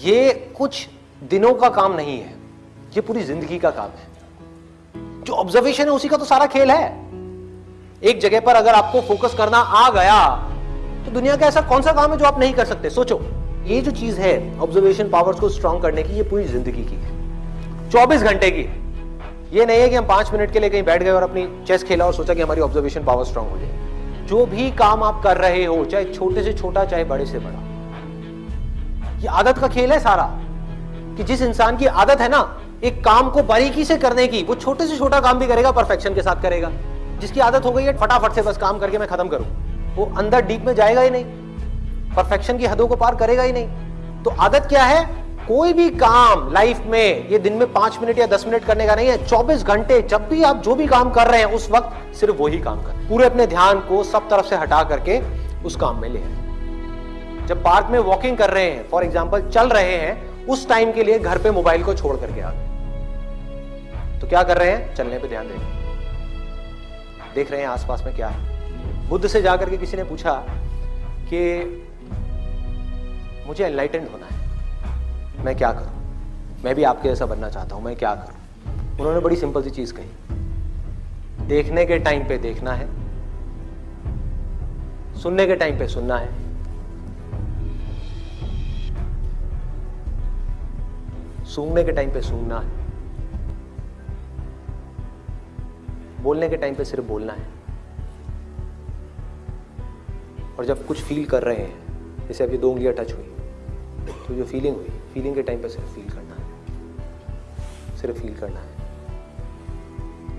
ये कुछ दिनों का काम नहीं है, ये पूरी ज़िंदगी का काम है। जो ऑब्जर्वेशन है, उसी का तो सारा खेल है। एक जगह पर अगर आपको फोकस करना आ गया तो दुनिया का ऐसा कौन सा काम है जो आप नहीं कर सकते? सोचो, ये जो चीज़ है ऑब्जर्वेशन पावर्स को स्ट्रांग करने की, ये पूरी ज़िंदगी की है। 24 घंटे की है। ये नहीं है कि हम पाँच मिनट के लिए कहीं बैठ गए और अपनी चेस खेला और सोचा कि हमारी ऑब्जर्वेशन पावर स्ट्रांग हो जाए। जो भी काम आप कर रहे हो, चाहे छोटे से छोटा, चाहे बड़े से बड़ा ये आदत का खेल है सारा। कि जिस इंसान की आदत है ना, एक काम को बारीकी से करने की, वो छोटे से छोटा काम भी करेगा, परफेक्शन के साथ करेगा। जिसकी आदत हो गई है, फटाफट से बस काम करके मैं खत्म करूँ। वो अंदर डीप में जाएगा ही नहीं। परफेक्शन की हदों को पार करेगा ही नहीं। तो आदत क्या है? कोई भी काम लाइफ में, ये दिन में पाँच मिनट या दस मिनट करने का नहीं है, चौबीस घंटे जब भी आप जो भी काम कर रहे हैं, उस वक्त सिर्फ़ वही काम कर। पूरे अपने ध्यान को सब तरफ़ से हटा करके उस काम में ले जब पार्क में वॉकिंग कर रहे हैं फॉर एग्ज़ाम्पल चल रहे हैं, उस टाइम के लिए घर पे मोबाइल को छोड़ करके आ गए। तो क्या कर रहे हैं? चलने पे ध्यान देंगे देख रहे हैं आसपास में क्या है। बुद्ध से जाकर के किसी ने पूछा कि मुझे एनलाइटेंड होना है। मैं क्या करूँ? मैं भी आपके जैसा बनना चाहता हूँ, मैं क्या करूँ? उन्होंने बड़ी सिंपल सी चीज़ कही। देखने के टाइम पे देखना है। सुनने के टाइम पे सुनना है। सूंघने के टाइम पे सूंघना है। बोलने के टाइम पे सिर्फ़ बोलना है। और जब कुछ फील कर रहे हैं, जैसे अभी दो उंगलियाँ टच हुई तो जो फीलिंग हुई फीलिंग के टाइम पे सिर्फ़ फील करना है। सिर्फ़ फील करना है।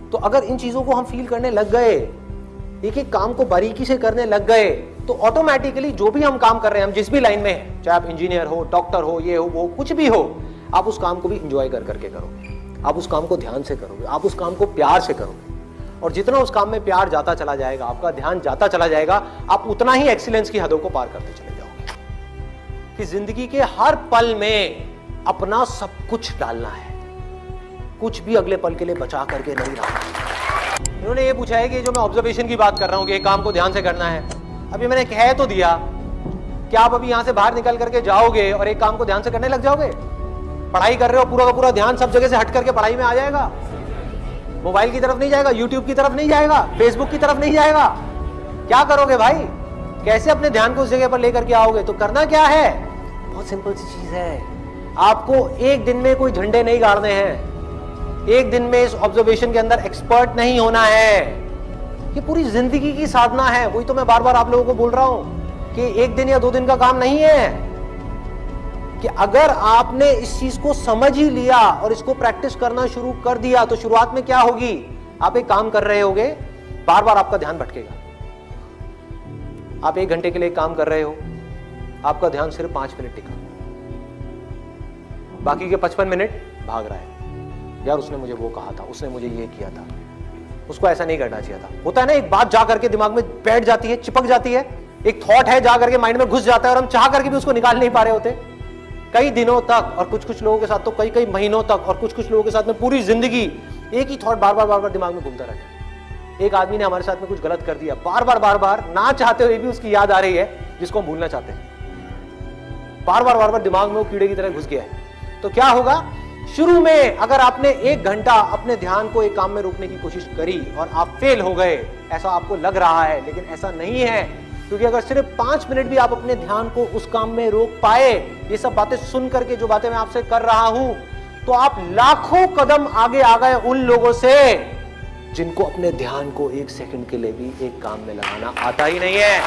तो अगर इन चीज़ों को हम फील करने लग गए, एक एक काम को बारीकी से करने लग गए तो ऑटोमेटिकली जो भी हम काम कर रहे हैं, हम जिस भी लाइन में हैं, चाहे आप इंजीनियर हो डॉक्टर हो, ये हो, वो कुछ भी हो आप उस काम को भी इंजॉय कर करके करोगे। आप उस काम को ध्यान से करोगे। आप उस काम को प्यार से करोगे। और जितना उस काम में प्यार जाता चला जाएगा, आपका ध्यान जाता चला जाएगा, आप उतना ही एक्सीलेंस की हदों को पार करते चले जाओगे। कि ज़िंदगी के हर पल में अपना सब कुछ डालना है। कुछ भी अगले पल के लिए बचा करके नहीं रखना उन्होंने ये पूछा है कि जो मैं ऑब्जर्वेशन की बात कर रहा हूँ कि काम को ध्यान से करना है। अभी मैंने कह तो दिया, कि आप अभी यहाँ से बाहर निकल करके जाओगे और एक काम को ध्यान से करने लग जाओगे? पढ़ाई कर रहे हो पूरा का पूरा ध्यान सब जगह से हट करके पढ़ाई में आ जाएगा। मोबाइल की तरफ़ नहीं जाएगा यूट्यूब की तरफ़ नहीं जाएगा फेसबुक की तरफ़ नहीं जाएगा। क्या करोगे भाई? कैसे अपने ध्यान को उस जगह पर लेकर के आओगे? तो करना क्या है? बहुत सिंपल सी चीज़ है। आपको एक दिन में कोई झंडे नहीं गाड़ने हैं। एक दिन में इस ऑब्जर्वेशन के अंदर एक्सपर्ट नहीं होना है। ये पूरी ज़िंदगी की साधना है। वही तो मैं बार बार आप लोगों को बोल रहा हूँ कि एक दिन या दो दिन का काम नहीं है। कि अगर आपने इस चीज़ को समझ ही लिया और इसको प्रैक्टिस करना शुरू कर दिया तो शुरुआत में क्या होगी? आप एक काम कर रहे होगे बार बार आपका ध्यान भटकेगा। आप एक घंटे के लिए काम कर रहे हो, आपका ध्यान सिर्फ़ पाँच मिनट टिका। बाकी के पचपन मिनट भाग रहा है। यार, उसने मुझे वो कहा था, उसने मुझे ये किया था। उसको ऐसा नहीं करना चाहिए था। होता है ना, एक बात जा करके दिमाग में बैठ जाती है, चिपक जाती है। एक थॉट है, जा करके माइंड में घुस जाता है और हम चाह करके भी उसको निकाल नहीं पा रहे होते। कई दिनों तक और कुछ कुछ लोगों के साथ तो कई कई महीनों तक और कुछ कुछ लोगों के साथ में पूरी ज़िंदगी एक ही थॉट बार बार बार बार दिमाग में घूमता रहता है। एक आदमी ने हमारे साथ में कुछ गलत कर दिया, बार बार बार बार, ना चाहते हुए भी उसकी याद आ रही है, जिसको हम भूलना चाहते हैं। बार बार बार बार दिमाग में वो कीड़े की तरह घुस गया है। तो क्या होगा? शुरू में अगर आपने एक घंटा अपने ध्यान को एक काम में रोकने की कोशिश करी और आप फेल हो गए, ऐसा आपको लग रहा है, लेकिन ऐसा नहीं है। क्योंकि अगर सिर्फ़ पाँच मिनट भी आप अपने ध्यान को उस काम में रोक पाए, ये सब बातें सुन करके जो बातें मैं आपसे कर रहा हूँ तो आप लाखों कदम आगे आ गए उन लोगों से जिनको अपने ध्यान को एक सेकंड के लिए भी एक काम में लगाना आता ही नहीं है।